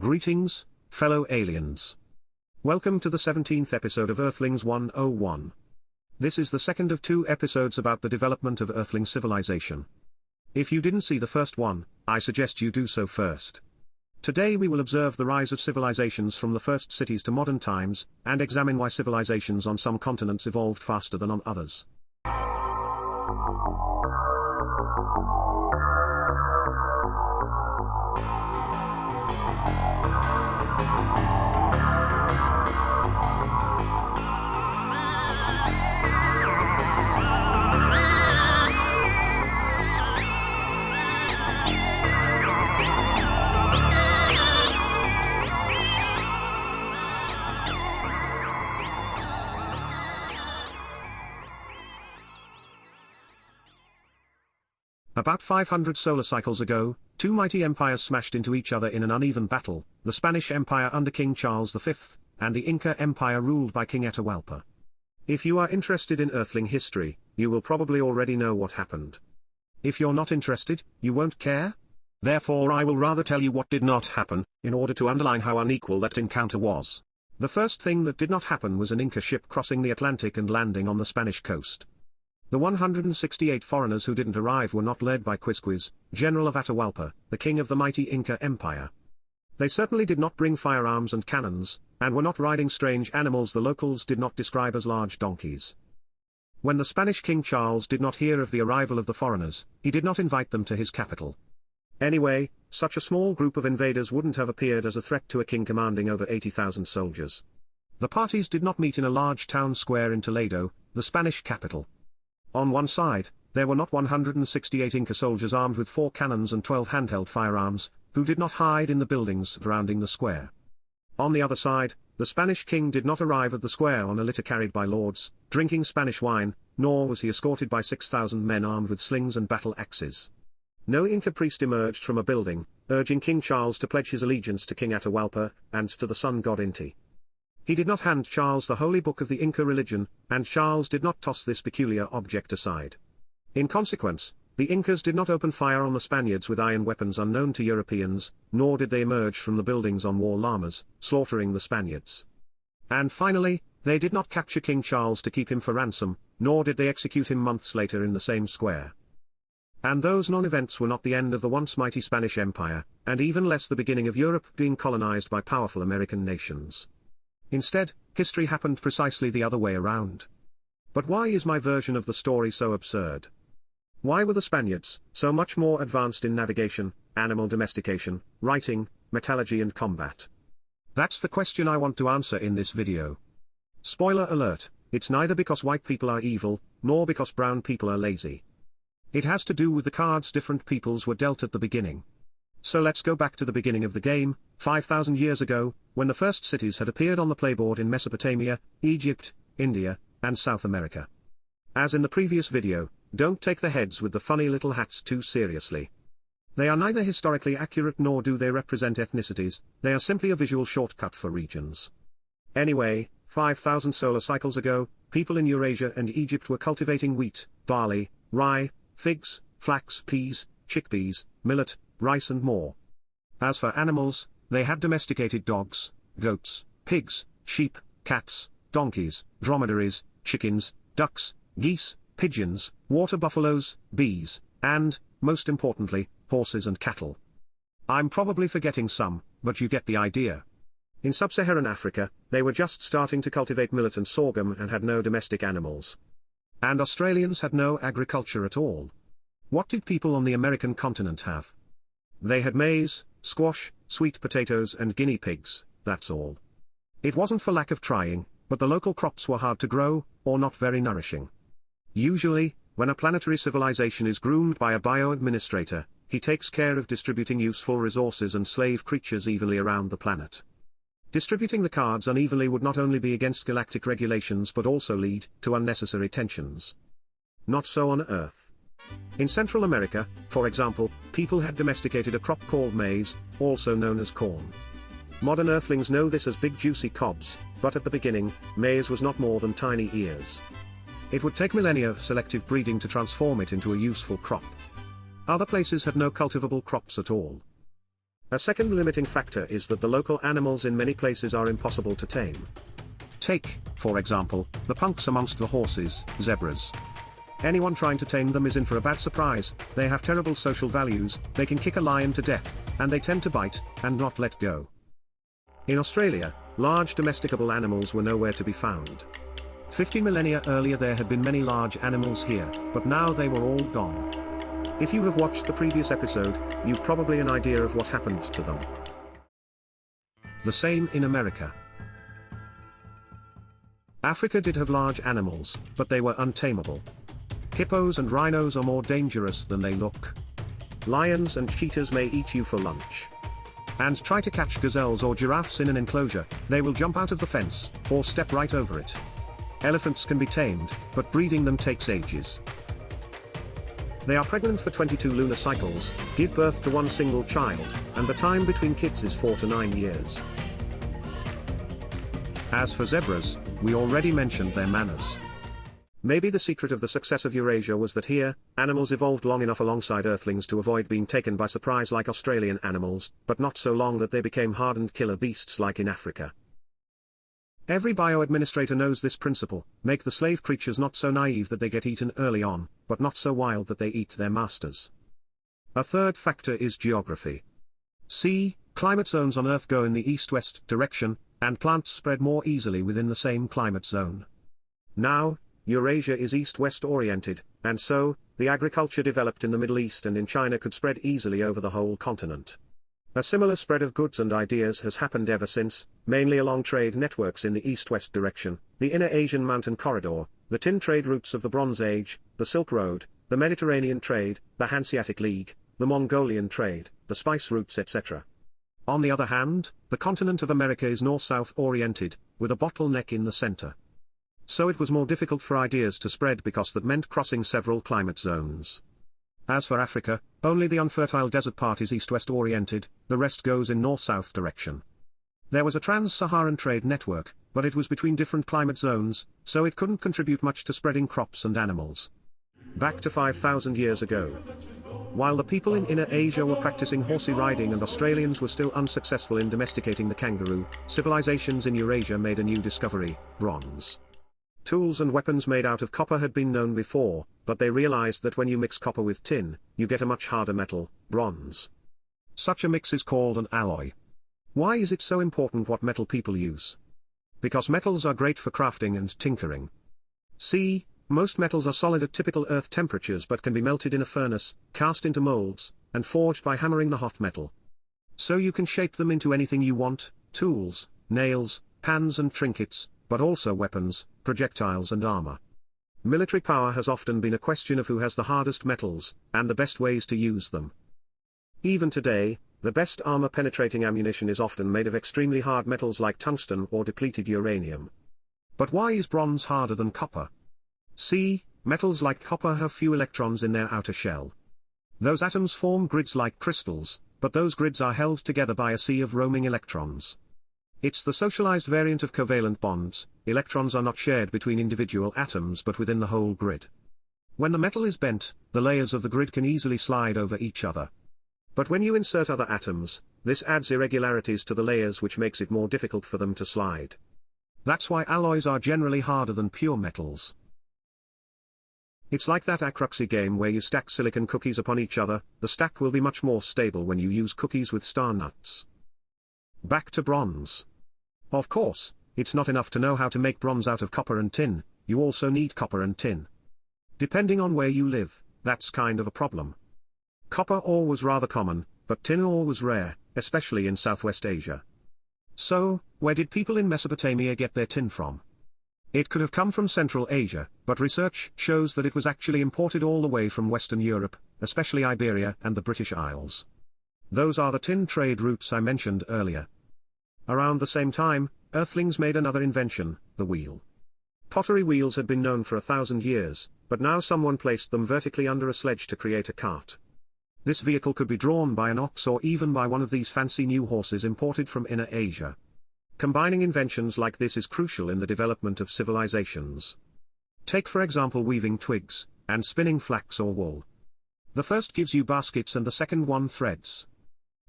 Greetings, fellow aliens. Welcome to the 17th episode of Earthlings 101. This is the second of two episodes about the development of Earthling civilization. If you didn't see the first one, I suggest you do so first. Today we will observe the rise of civilizations from the first cities to modern times, and examine why civilizations on some continents evolved faster than on others. About 500 solar cycles ago, two mighty empires smashed into each other in an uneven battle, the Spanish Empire under King Charles V, and the Inca Empire ruled by King Atahualpa. If you are interested in Earthling history, you will probably already know what happened. If you're not interested, you won't care? Therefore I will rather tell you what did not happen, in order to underline how unequal that encounter was. The first thing that did not happen was an Inca ship crossing the Atlantic and landing on the Spanish coast. The 168 foreigners who didn't arrive were not led by Quizquiz, general of Atahualpa, the king of the mighty Inca Empire. They certainly did not bring firearms and cannons, and were not riding strange animals the locals did not describe as large donkeys. When the Spanish King Charles did not hear of the arrival of the foreigners, he did not invite them to his capital. Anyway, such a small group of invaders wouldn't have appeared as a threat to a king commanding over 80,000 soldiers. The parties did not meet in a large town square in Toledo, the Spanish capital. On one side, there were not 168 Inca soldiers armed with four cannons and 12 handheld firearms, who did not hide in the buildings surrounding the square. On the other side, the Spanish king did not arrive at the square on a litter carried by lords, drinking Spanish wine, nor was he escorted by 6,000 men armed with slings and battle axes. No Inca priest emerged from a building, urging King Charles to pledge his allegiance to King Atahualpa, and to the sun god Inti. He did not hand Charles the holy book of the Inca religion, and Charles did not toss this peculiar object aside. In consequence, the Incas did not open fire on the Spaniards with iron weapons unknown to Europeans, nor did they emerge from the buildings on war llamas, slaughtering the Spaniards. And finally, they did not capture King Charles to keep him for ransom, nor did they execute him months later in the same square. And those non-events were not the end of the once mighty Spanish Empire, and even less the beginning of Europe being colonized by powerful American nations. Instead, history happened precisely the other way around. But why is my version of the story so absurd? Why were the Spaniards so much more advanced in navigation, animal domestication, writing, metallurgy and combat? That's the question I want to answer in this video. Spoiler alert, it's neither because white people are evil, nor because brown people are lazy. It has to do with the cards different peoples were dealt at the beginning. So let's go back to the beginning of the game, 5,000 years ago, when the first cities had appeared on the playboard in Mesopotamia, Egypt, India, and South America. As in the previous video, don't take the heads with the funny little hats too seriously. They are neither historically accurate nor do they represent ethnicities, they are simply a visual shortcut for regions. Anyway, 5,000 solar cycles ago, people in Eurasia and Egypt were cultivating wheat, barley, rye, figs, flax, peas, chickpeas, millet, rice and more. As for animals, they had domesticated dogs, goats, pigs, sheep, cats, donkeys, dromedaries, chickens, ducks, geese, pigeons, water buffaloes, bees, and, most importantly, horses and cattle. I'm probably forgetting some, but you get the idea. In sub-Saharan Africa, they were just starting to cultivate millet and sorghum and had no domestic animals. And Australians had no agriculture at all. What did people on the American continent have? They had maize, squash, sweet potatoes and guinea pigs, that's all. It wasn't for lack of trying, but the local crops were hard to grow, or not very nourishing. Usually, when a planetary civilization is groomed by a bio-administrator, he takes care of distributing useful resources and slave creatures evenly around the planet. Distributing the cards unevenly would not only be against galactic regulations but also lead to unnecessary tensions. Not so on Earth. In Central America, for example, people had domesticated a crop called maize, also known as corn. Modern earthlings know this as big juicy cobs, but at the beginning, maize was not more than tiny ears. It would take millennia of selective breeding to transform it into a useful crop. Other places had no cultivable crops at all. A second limiting factor is that the local animals in many places are impossible to tame. Take, for example, the punks amongst the horses, zebras. Anyone trying to tame them is in for a bad surprise, they have terrible social values, they can kick a lion to death, and they tend to bite, and not let go. In Australia, large domesticable animals were nowhere to be found. 50 millennia earlier there had been many large animals here, but now they were all gone. If you have watched the previous episode, you've probably an idea of what happened to them. The same in America. Africa did have large animals, but they were untamable. Hippos and rhinos are more dangerous than they look. Lions and cheetahs may eat you for lunch. And try to catch gazelles or giraffes in an enclosure, they will jump out of the fence, or step right over it. Elephants can be tamed, but breeding them takes ages. They are pregnant for 22 lunar cycles, give birth to one single child, and the time between kids is 4 to 9 years. As for zebras, we already mentioned their manners. Maybe the secret of the success of Eurasia was that here, animals evolved long enough alongside earthlings to avoid being taken by surprise like Australian animals, but not so long that they became hardened killer beasts like in Africa. Every bio-administrator knows this principle, make the slave creatures not so naive that they get eaten early on, but not so wild that they eat their masters. A third factor is geography. See, climate zones on Earth go in the east-west direction, and plants spread more easily within the same climate zone. Now, Eurasia is east-west oriented, and so, the agriculture developed in the Middle East and in China could spread easily over the whole continent. A similar spread of goods and ideas has happened ever since, mainly along trade networks in the east-west direction, the inner Asian mountain corridor, the tin trade routes of the Bronze Age, the Silk Road, the Mediterranean trade, the Hanseatic League, the Mongolian trade, the spice routes etc. On the other hand, the continent of America is north-south oriented, with a bottleneck in the center so it was more difficult for ideas to spread because that meant crossing several climate zones. As for Africa, only the unfertile desert part is east-west oriented, the rest goes in north-south direction. There was a trans-Saharan trade network, but it was between different climate zones, so it couldn't contribute much to spreading crops and animals. Back to 5,000 years ago. While the people in Inner Asia were practicing horsey riding and Australians were still unsuccessful in domesticating the kangaroo, civilizations in Eurasia made a new discovery, bronze. Tools and weapons made out of copper had been known before, but they realized that when you mix copper with tin, you get a much harder metal, bronze. Such a mix is called an alloy. Why is it so important what metal people use? Because metals are great for crafting and tinkering. See, most metals are solid at typical earth temperatures but can be melted in a furnace, cast into molds, and forged by hammering the hot metal. So you can shape them into anything you want, tools, nails, pans and trinkets, but also weapons, projectiles and armor. Military power has often been a question of who has the hardest metals, and the best ways to use them. Even today, the best armor-penetrating ammunition is often made of extremely hard metals like tungsten or depleted uranium. But why is bronze harder than copper? See, metals like copper have few electrons in their outer shell. Those atoms form grids like crystals, but those grids are held together by a sea of roaming electrons. It's the socialized variant of covalent bonds, electrons are not shared between individual atoms but within the whole grid. When the metal is bent, the layers of the grid can easily slide over each other. But when you insert other atoms, this adds irregularities to the layers which makes it more difficult for them to slide. That's why alloys are generally harder than pure metals. It's like that Acroxy game where you stack silicon cookies upon each other, the stack will be much more stable when you use cookies with star nuts. Back to bronze. Of course, it's not enough to know how to make bronze out of copper and tin, you also need copper and tin. Depending on where you live, that's kind of a problem. Copper ore was rather common, but tin ore was rare, especially in Southwest Asia. So, where did people in Mesopotamia get their tin from? It could have come from Central Asia, but research shows that it was actually imported all the way from Western Europe, especially Iberia and the British Isles. Those are the tin trade routes I mentioned earlier. Around the same time, Earthlings made another invention, the wheel. Pottery wheels had been known for a thousand years, but now someone placed them vertically under a sledge to create a cart. This vehicle could be drawn by an ox or even by one of these fancy new horses imported from Inner Asia. Combining inventions like this is crucial in the development of civilizations. Take for example weaving twigs, and spinning flax or wool. The first gives you baskets and the second one threads.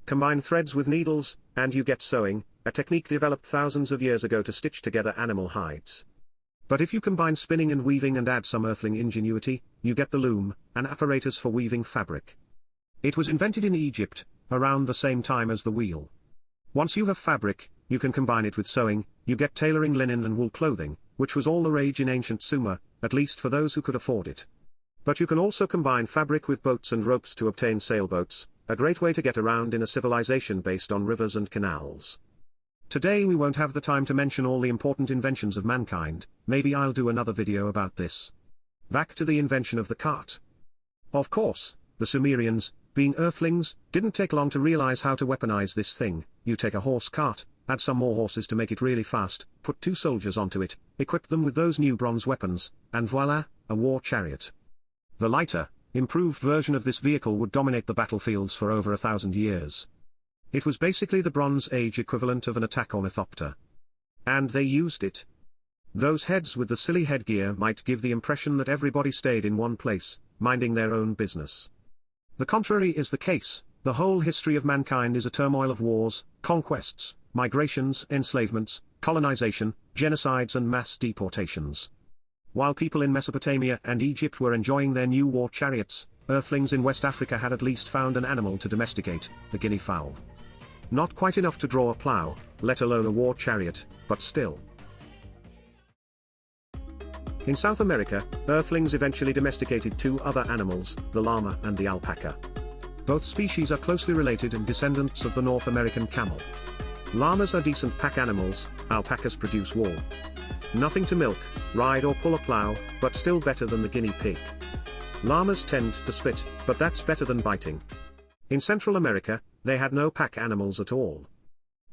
Combine threads with needles, and you get sewing, a technique developed thousands of years ago to stitch together animal hides. But if you combine spinning and weaving and add some earthling ingenuity, you get the loom, an apparatus for weaving fabric. It was invented in Egypt, around the same time as the wheel. Once you have fabric, you can combine it with sewing, you get tailoring linen and wool clothing, which was all the rage in ancient Sumer, at least for those who could afford it. But you can also combine fabric with boats and ropes to obtain sailboats, a great way to get around in a civilization based on rivers and canals. Today we won't have the time to mention all the important inventions of mankind, maybe I'll do another video about this. Back to the invention of the cart. Of course, the Sumerians, being earthlings, didn't take long to realize how to weaponize this thing, you take a horse cart, add some more horses to make it really fast, put two soldiers onto it, equip them with those new bronze weapons, and voila, a war chariot. The lighter, improved version of this vehicle would dominate the battlefields for over a thousand years. It was basically the Bronze Age equivalent of an attack ornithopter. And they used it. Those heads with the silly headgear might give the impression that everybody stayed in one place, minding their own business. The contrary is the case, the whole history of mankind is a turmoil of wars, conquests, migrations, enslavements, colonization, genocides and mass deportations. While people in Mesopotamia and Egypt were enjoying their new war chariots, earthlings in West Africa had at least found an animal to domesticate, the guinea fowl. Not quite enough to draw a plough, let alone a war chariot, but still. In South America, earthlings eventually domesticated two other animals, the llama and the alpaca. Both species are closely related and descendants of the North American camel. Llamas are decent pack animals, alpacas produce wool. Nothing to milk, ride or pull a plow, but still better than the guinea pig. Llamas tend to spit, but that's better than biting. In Central America, they had no pack animals at all.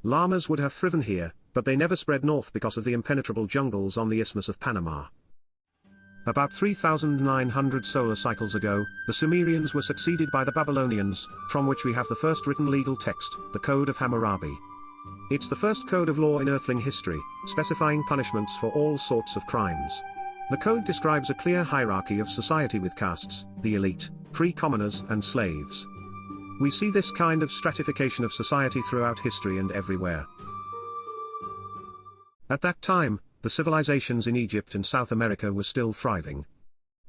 Llamas would have thriven here, but they never spread north because of the impenetrable jungles on the Isthmus of Panama. About 3,900 solar cycles ago, the Sumerians were succeeded by the Babylonians, from which we have the first written legal text, the Code of Hammurabi. It's the first code of law in Earthling history, specifying punishments for all sorts of crimes. The code describes a clear hierarchy of society with castes, the elite, free commoners and slaves. We see this kind of stratification of society throughout history and everywhere. At that time, the civilizations in Egypt and South America were still thriving.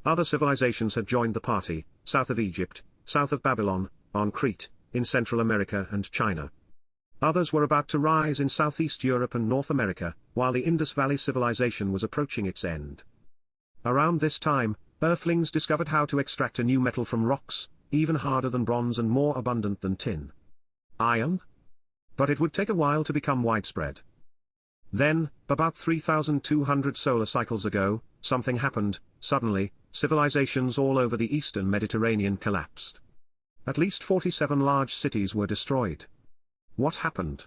Other civilizations had joined the party, south of Egypt, south of Babylon, on Crete, in Central America and China. Others were about to rise in Southeast Europe and North America, while the Indus Valley civilization was approaching its end. Around this time, Earthlings discovered how to extract a new metal from rocks, even harder than bronze and more abundant than tin. Iron? But it would take a while to become widespread. Then, about 3,200 solar cycles ago, something happened, suddenly, civilizations all over the eastern Mediterranean collapsed. At least 47 large cities were destroyed. What happened?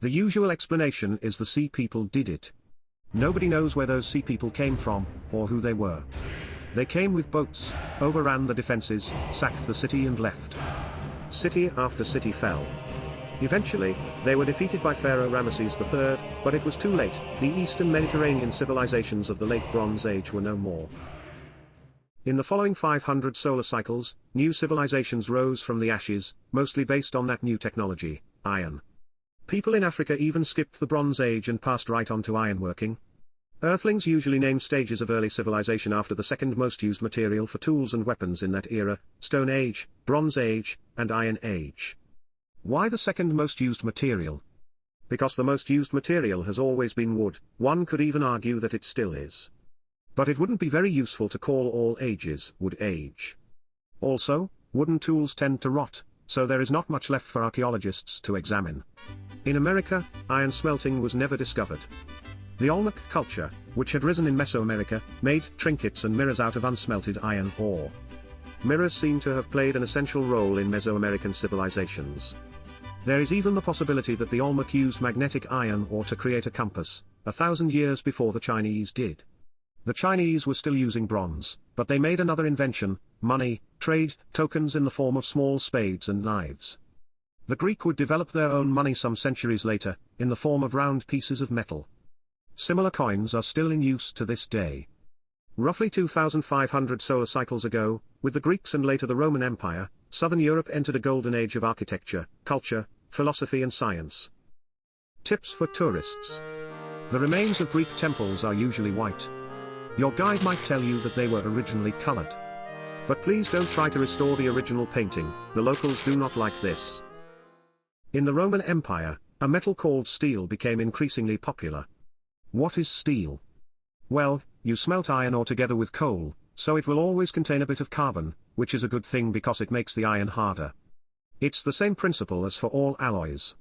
The usual explanation is the sea people did it. Nobody knows where those sea people came from, or who they were. They came with boats, overran the defenses, sacked the city and left. City after city fell. Eventually, they were defeated by Pharaoh Ramesses III, but it was too late, the eastern Mediterranean civilizations of the late Bronze Age were no more. In the following 500 solar cycles, new civilizations rose from the ashes, mostly based on that new technology, iron. People in Africa even skipped the Bronze Age and passed right on to ironworking. Earthlings usually name stages of early civilization after the second most used material for tools and weapons in that era, Stone Age, Bronze Age, and Iron Age. Why the second most used material? Because the most used material has always been wood, one could even argue that it still is. But it wouldn't be very useful to call all ages wood age. Also, wooden tools tend to rot, so there is not much left for archaeologists to examine. In America, iron smelting was never discovered. The Olmec culture, which had risen in Mesoamerica, made trinkets and mirrors out of unsmelted iron ore. Mirrors seem to have played an essential role in Mesoamerican civilizations. There is even the possibility that the Olmec used magnetic iron ore to create a compass, a thousand years before the Chinese did. The Chinese were still using bronze, but they made another invention, money, trade, tokens in the form of small spades and knives. The Greek would develop their own money some centuries later, in the form of round pieces of metal. Similar coins are still in use to this day. Roughly 2,500 solar cycles ago, with the Greeks and later the Roman Empire, southern Europe entered a golden age of architecture, culture, philosophy and science. Tips for tourists. The remains of Greek temples are usually white. Your guide might tell you that they were originally colored. But please don't try to restore the original painting, the locals do not like this. In the Roman Empire, a metal called steel became increasingly popular. What is steel? Well, you smelt iron ore together with coal, so it will always contain a bit of carbon, which is a good thing because it makes the iron harder. It's the same principle as for all alloys.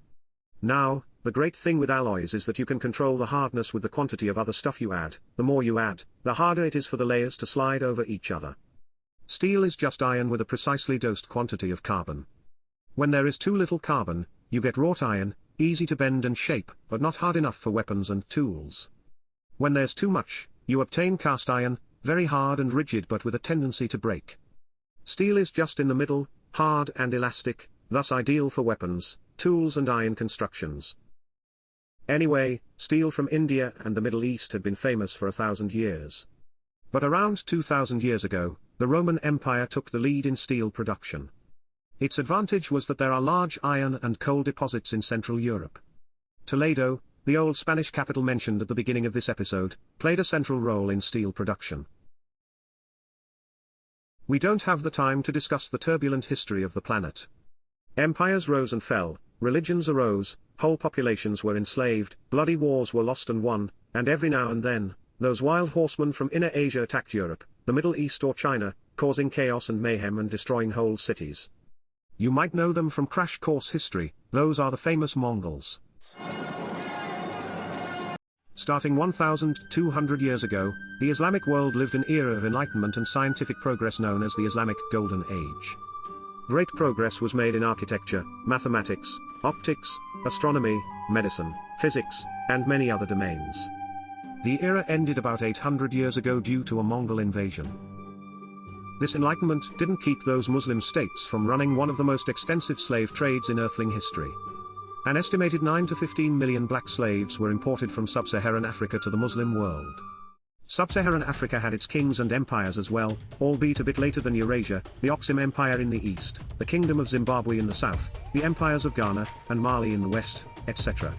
Now, the great thing with alloys is that you can control the hardness with the quantity of other stuff you add, the more you add, the harder it is for the layers to slide over each other. Steel is just iron with a precisely dosed quantity of carbon. When there is too little carbon, you get wrought iron, easy to bend and shape, but not hard enough for weapons and tools. When there's too much, you obtain cast iron, very hard and rigid but with a tendency to break. Steel is just in the middle, hard and elastic, thus ideal for weapons, tools and iron constructions. Anyway, steel from India and the Middle East had been famous for a thousand years. But around 2000 years ago, the Roman Empire took the lead in steel production. Its advantage was that there are large iron and coal deposits in Central Europe. Toledo, the old Spanish capital mentioned at the beginning of this episode, played a central role in steel production. We don't have the time to discuss the turbulent history of the planet. Empires rose and fell, religions arose, whole populations were enslaved, bloody wars were lost and won, and every now and then, those wild horsemen from Inner Asia attacked Europe, the Middle East or China, causing chaos and mayhem and destroying whole cities. You might know them from Crash Course History, those are the famous Mongols. Starting 1,200 years ago, the Islamic world lived an era of enlightenment and scientific progress known as the Islamic Golden Age. Great progress was made in architecture, mathematics, optics, astronomy, medicine, physics, and many other domains. The era ended about 800 years ago due to a Mongol invasion. This enlightenment didn't keep those Muslim states from running one of the most extensive slave trades in Earthling history. An estimated 9 to 15 million black slaves were imported from sub-Saharan Africa to the Muslim world. Sub-Saharan Africa had its kings and empires as well, albeit a bit later than Eurasia, the Axum Empire in the east, the Kingdom of Zimbabwe in the south, the empires of Ghana, and Mali in the west, etc.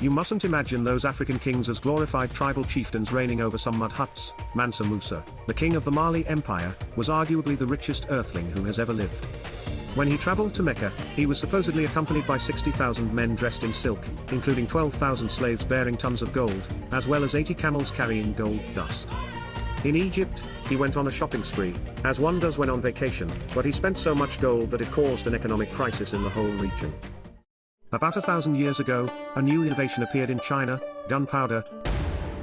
You mustn't imagine those African kings as glorified tribal chieftains reigning over some mud huts. Mansa Musa, the king of the Mali Empire, was arguably the richest earthling who has ever lived. When he traveled to Mecca, he was supposedly accompanied by 60,000 men dressed in silk, including 12,000 slaves bearing tons of gold, as well as 80 camels carrying gold dust. In Egypt, he went on a shopping spree, as one does when on vacation, but he spent so much gold that it caused an economic crisis in the whole region. About a thousand years ago, a new innovation appeared in China, gunpowder,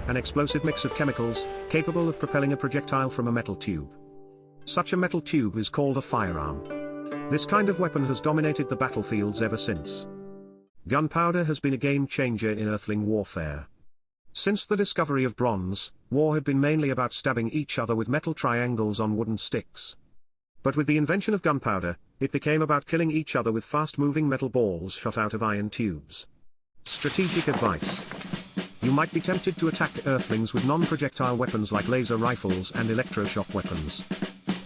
an explosive mix of chemicals, capable of propelling a projectile from a metal tube. Such a metal tube is called a firearm. This kind of weapon has dominated the battlefields ever since. Gunpowder has been a game changer in earthling warfare. Since the discovery of bronze, war had been mainly about stabbing each other with metal triangles on wooden sticks. But with the invention of gunpowder, it became about killing each other with fast-moving metal balls shot out of iron tubes. Strategic advice. You might be tempted to attack Earthlings with non-projectile weapons like laser rifles and electroshock weapons.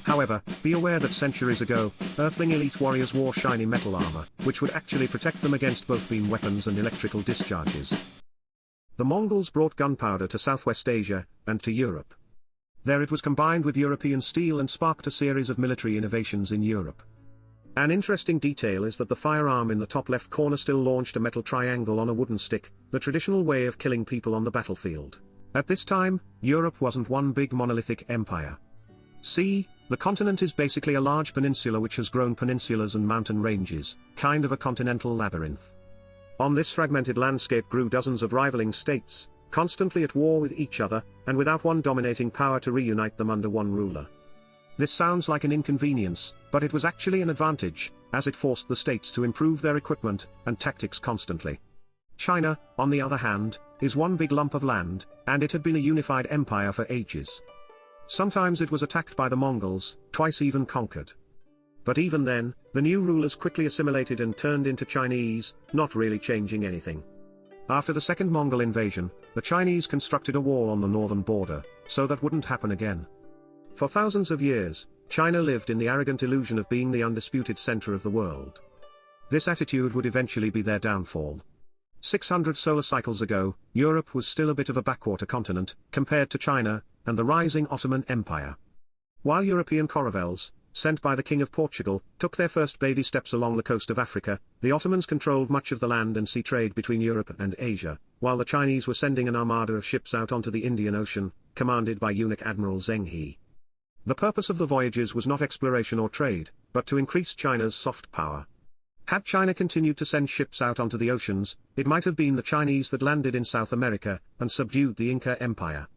However, be aware that centuries ago, Earthling elite warriors wore shiny metal armor, which would actually protect them against both beam weapons and electrical discharges. The Mongols brought gunpowder to Southwest Asia, and to Europe. There it was combined with European steel and sparked a series of military innovations in Europe. An interesting detail is that the firearm in the top left corner still launched a metal triangle on a wooden stick, the traditional way of killing people on the battlefield. At this time, Europe wasn't one big monolithic empire. See, the continent is basically a large peninsula which has grown peninsulas and mountain ranges, kind of a continental labyrinth. On this fragmented landscape grew dozens of rivaling states, constantly at war with each other, and without one dominating power to reunite them under one ruler. This sounds like an inconvenience, but it was actually an advantage, as it forced the states to improve their equipment and tactics constantly. China, on the other hand, is one big lump of land, and it had been a unified empire for ages. Sometimes it was attacked by the Mongols, twice even conquered. But even then, the new rulers quickly assimilated and turned into Chinese, not really changing anything. After the second Mongol invasion, the Chinese constructed a wall on the northern border, so that wouldn't happen again. For thousands of years, China lived in the arrogant illusion of being the undisputed center of the world. This attitude would eventually be their downfall. 600 solar cycles ago, Europe was still a bit of a backwater continent, compared to China, and the rising Ottoman Empire. While European caravels, sent by the King of Portugal, took their first baby steps along the coast of Africa, the Ottomans controlled much of the land and sea trade between Europe and Asia, while the Chinese were sending an armada of ships out onto the Indian Ocean, commanded by eunuch Admiral Zheng He. The purpose of the voyages was not exploration or trade, but to increase China's soft power. Had China continued to send ships out onto the oceans, it might have been the Chinese that landed in South America, and subdued the Inca Empire.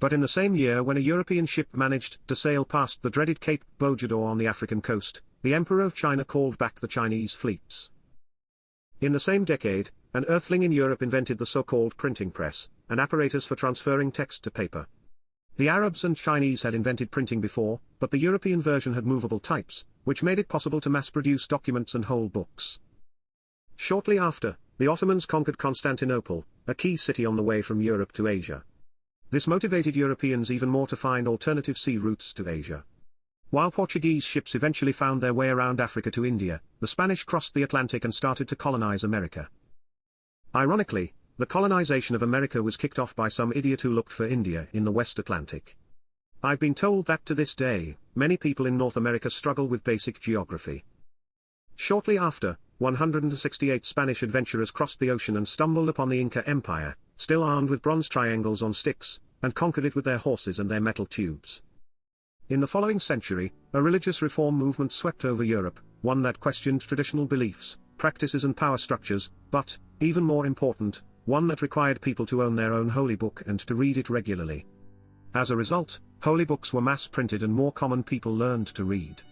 But in the same year when a European ship managed to sail past the dreaded Cape Bojador on the African coast, the Emperor of China called back the Chinese fleets. In the same decade, an earthling in Europe invented the so-called printing press, an apparatus for transferring text to paper. The Arabs and Chinese had invented printing before, but the European version had movable types, which made it possible to mass-produce documents and whole books. Shortly after, the Ottomans conquered Constantinople, a key city on the way from Europe to Asia. This motivated Europeans even more to find alternative sea routes to Asia. While Portuguese ships eventually found their way around Africa to India, the Spanish crossed the Atlantic and started to colonize America. Ironically, the colonization of America was kicked off by some idiot who looked for India in the West Atlantic. I've been told that to this day, many people in North America struggle with basic geography. Shortly after, 168 Spanish adventurers crossed the ocean and stumbled upon the Inca Empire, still armed with bronze triangles on sticks, and conquered it with their horses and their metal tubes. In the following century, a religious reform movement swept over Europe, one that questioned traditional beliefs, practices and power structures, but, even more important, one that required people to own their own holy book and to read it regularly. As a result, holy books were mass-printed and more common people learned to read.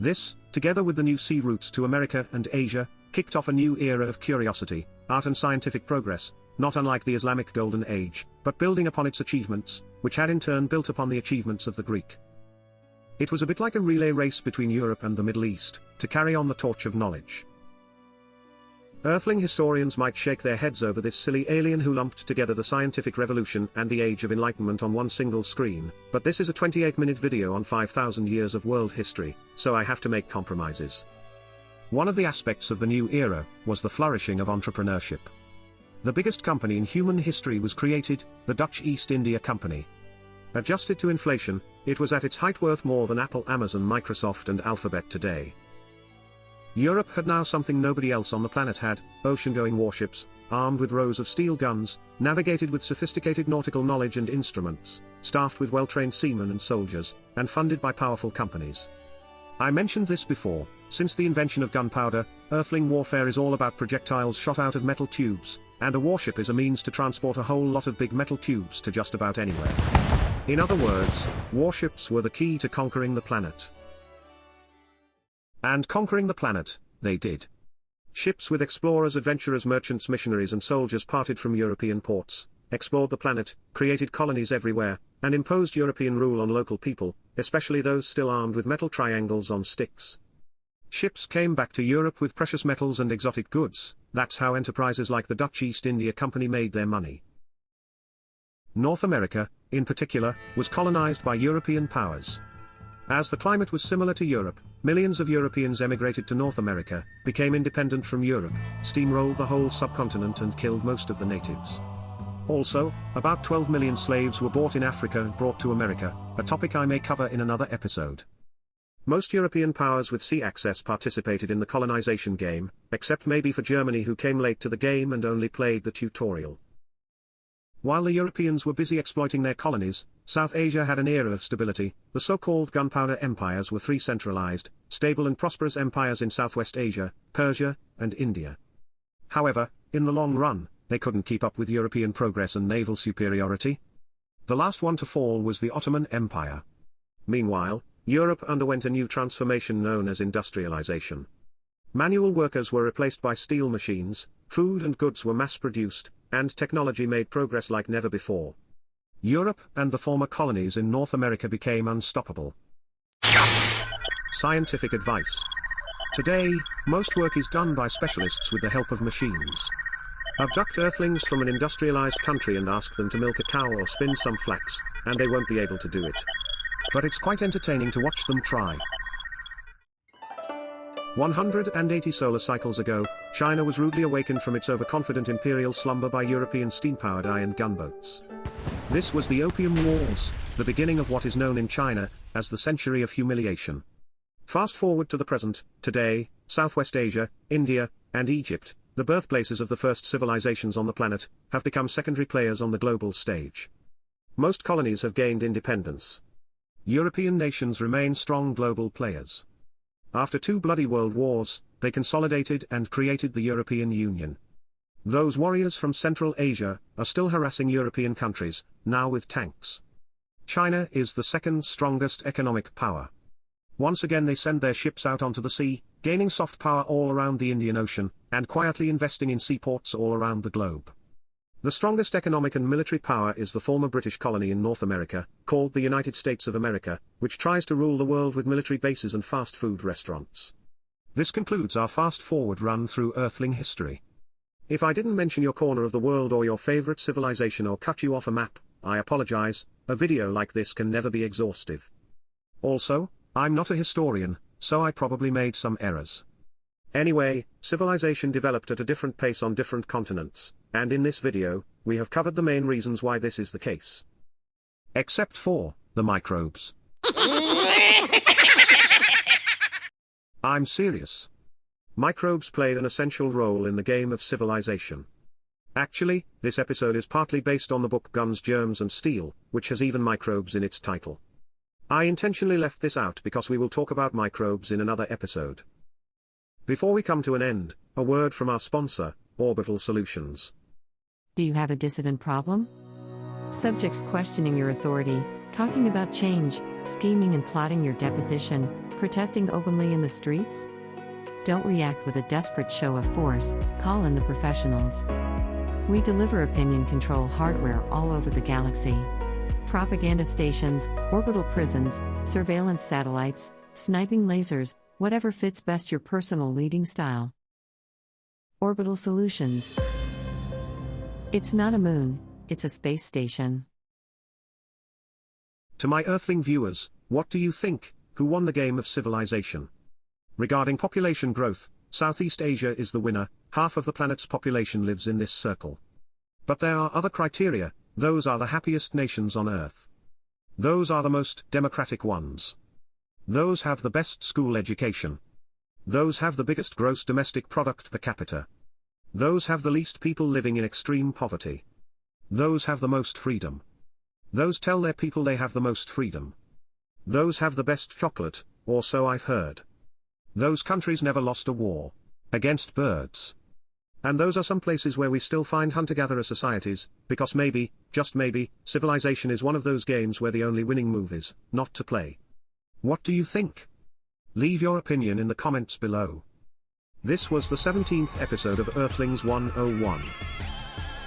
This, together with the new sea routes to America and Asia, kicked off a new era of curiosity, art and scientific progress, not unlike the Islamic Golden Age, but building upon its achievements, which had in turn built upon the achievements of the Greek. It was a bit like a relay race between Europe and the Middle East, to carry on the torch of knowledge. Earthling historians might shake their heads over this silly alien who lumped together the scientific revolution and the age of enlightenment on one single screen, but this is a 28-minute video on 5,000 years of world history, so I have to make compromises. One of the aspects of the new era was the flourishing of entrepreneurship. The biggest company in human history was created, the Dutch East India Company. Adjusted to inflation, it was at its height worth more than Apple Amazon Microsoft and Alphabet today. Europe had now something nobody else on the planet had, ocean-going warships, armed with rows of steel guns, navigated with sophisticated nautical knowledge and instruments, staffed with well-trained seamen and soldiers, and funded by powerful companies. I mentioned this before, since the invention of gunpowder, Earthling warfare is all about projectiles shot out of metal tubes, and a warship is a means to transport a whole lot of big metal tubes to just about anywhere. In other words, warships were the key to conquering the planet. And conquering the planet, they did. Ships with explorers, adventurers, merchants, missionaries and soldiers parted from European ports, explored the planet, created colonies everywhere, and imposed European rule on local people, especially those still armed with metal triangles on sticks. Ships came back to Europe with precious metals and exotic goods, that's how enterprises like the Dutch East India Company made their money. North America, in particular, was colonized by European powers. As the climate was similar to Europe, millions of Europeans emigrated to North America, became independent from Europe, steamrolled the whole subcontinent and killed most of the natives. Also, about 12 million slaves were bought in Africa and brought to America, a topic I may cover in another episode. Most European powers with sea access participated in the colonization game, except maybe for Germany who came late to the game and only played the tutorial. While the Europeans were busy exploiting their colonies, South Asia had an era of stability, the so-called gunpowder empires were three centralized, stable and prosperous empires in Southwest Asia, Persia, and India. However, in the long run, they couldn't keep up with European progress and naval superiority. The last one to fall was the Ottoman Empire. Meanwhile, Europe underwent a new transformation known as industrialization. Manual workers were replaced by steel machines, food and goods were mass-produced, and technology made progress like never before. Europe and the former colonies in North America became unstoppable. Scientific advice. Today, most work is done by specialists with the help of machines. Abduct earthlings from an industrialized country and ask them to milk a cow or spin some flax, and they won't be able to do it. But it's quite entertaining to watch them try. 180 solar cycles ago, China was rudely awakened from its overconfident imperial slumber by European steam-powered iron gunboats. This was the Opium Wars, the beginning of what is known in China as the Century of Humiliation. Fast forward to the present, today, Southwest Asia, India, and Egypt, the birthplaces of the first civilizations on the planet, have become secondary players on the global stage. Most colonies have gained independence. European nations remain strong global players. After two bloody world wars, they consolidated and created the European Union. Those warriors from Central Asia are still harassing European countries, now with tanks. China is the second strongest economic power. Once again they send their ships out onto the sea, gaining soft power all around the Indian Ocean, and quietly investing in seaports all around the globe. The strongest economic and military power is the former British colony in North America, called the United States of America, which tries to rule the world with military bases and fast food restaurants. This concludes our fast-forward run through Earthling history. If I didn't mention your corner of the world or your favorite civilization or cut you off a map, I apologize, a video like this can never be exhaustive. Also, I'm not a historian, so I probably made some errors. Anyway, civilization developed at a different pace on different continents, and in this video, we have covered the main reasons why this is the case. Except for, the microbes. I'm serious. Microbes played an essential role in the game of civilization. Actually, this episode is partly based on the book Guns, Germs and Steel, which has even microbes in its title. I intentionally left this out because we will talk about microbes in another episode. Before we come to an end, a word from our sponsor, Orbital Solutions. Do you have a dissident problem? Subjects questioning your authority, talking about change, scheming and plotting your deposition, protesting openly in the streets? Don't react with a desperate show of force, call in the professionals. We deliver opinion control hardware all over the galaxy. Propaganda stations, orbital prisons, surveillance satellites, sniping lasers, whatever fits best your personal leading style. Orbital Solutions. It's not a moon, it's a space station. To my Earthling viewers, what do you think, who won the game of civilization? Regarding population growth, Southeast Asia is the winner, half of the planet's population lives in this circle. But there are other criteria, those are the happiest nations on Earth. Those are the most democratic ones. Those have the best school education. Those have the biggest gross domestic product per capita. Those have the least people living in extreme poverty. Those have the most freedom. Those tell their people they have the most freedom. Those have the best chocolate, or so I've heard. Those countries never lost a war. Against birds. And those are some places where we still find hunter-gatherer societies, because maybe, just maybe, civilization is one of those games where the only winning move is, not to play. What do you think? Leave your opinion in the comments below. This was the 17th episode of Earthlings 101.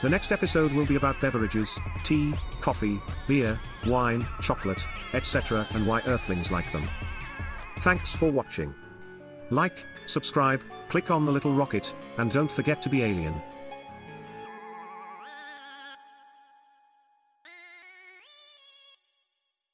The next episode will be about beverages, tea, coffee, beer, wine, chocolate, etc. and why Earthlings like them. Thanks for watching. Like, subscribe, click on the little rocket, and don't forget to be alien.